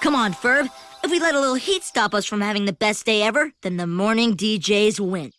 Come on, Ferb. If we let a little heat stop us from having the best day ever, then the morning DJs win.